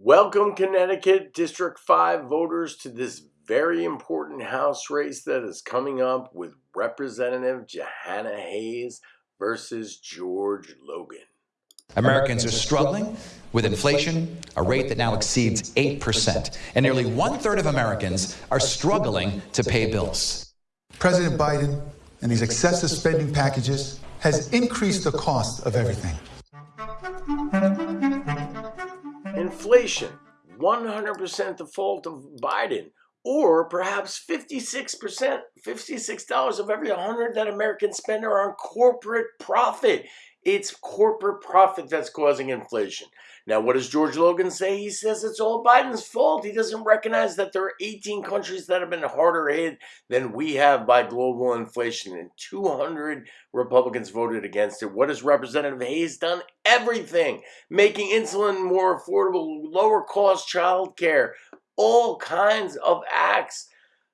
Welcome, Connecticut District 5 voters, to this very important House race that is coming up with Representative Jahana Hayes versus George Logan. Americans are struggling with inflation, a rate that now exceeds 8%, and nearly one third of Americans are struggling to pay bills. President Biden and these excessive spending packages has increased the cost of everything. Inflation, 100% the fault of Biden, or perhaps 56%, $56 of every 100 that Americans spend are on corporate profit. It's corporate profit that's causing inflation. Now, what does George Logan say? He says it's all Biden's fault. He doesn't recognize that there are 18 countries that have been harder hit than we have by global inflation, and 200 Republicans voted against it. What has Representative Hayes done? Everything. Making insulin more affordable, lower cost child care, all kinds of acts.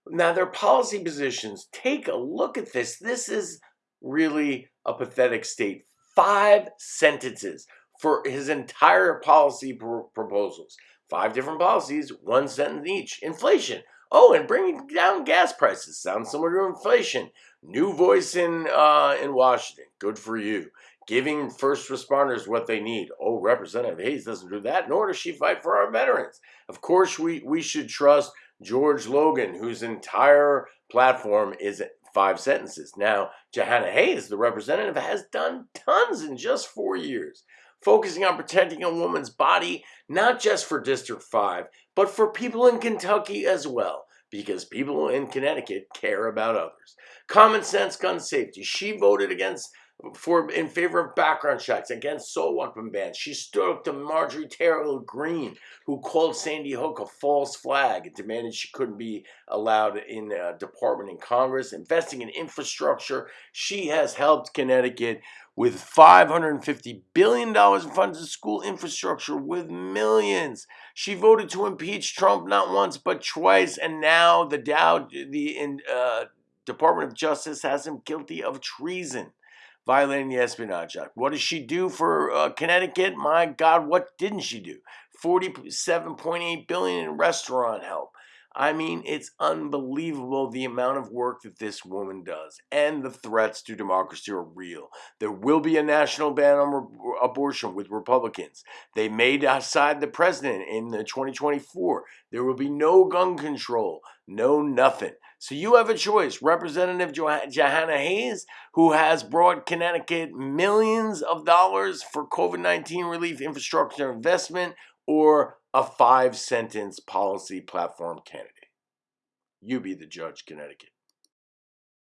Now, their policy positions, take a look at this. This is really a pathetic state five sentences for his entire policy pr proposals. Five different policies, one sentence each. Inflation. Oh, and bringing down gas prices. Sounds similar to inflation. New voice in uh, in Washington. Good for you. Giving first responders what they need. Oh, Representative Hayes doesn't do that, nor does she fight for our veterans. Of course, we, we should trust George Logan, whose entire platform is five sentences. Now, Jahana Hayes, the representative, has done tons in just four years, focusing on protecting a woman's body, not just for District 5, but for people in Kentucky as well, because people in Connecticut care about others. Common sense gun safety. She voted against for in favor of background checks against assault weapon bans. She stood up to Marjorie Taylor Greene, who called Sandy Hook a false flag and demanded she couldn't be allowed in a department in Congress. Investing in infrastructure, she has helped Connecticut with $550 billion in funds to school infrastructure with millions. She voted to impeach Trump not once but twice, and now the Dow, the uh, Department of Justice has him guilty of treason violating the Espionage Act. What does she do for uh, Connecticut? My God, what didn't she do? 47.8 billion in restaurant help. I mean, it's unbelievable the amount of work that this woman does, and the threats to democracy are real. There will be a national ban on abortion with Republicans. They may decide the president in the 2024. There will be no gun control, no nothing. So you have a choice. Representative Jahana Hayes, who has brought Connecticut millions of dollars for COVID 19 relief infrastructure investment, or a five sentence policy platform candidate. You be the judge, Connecticut.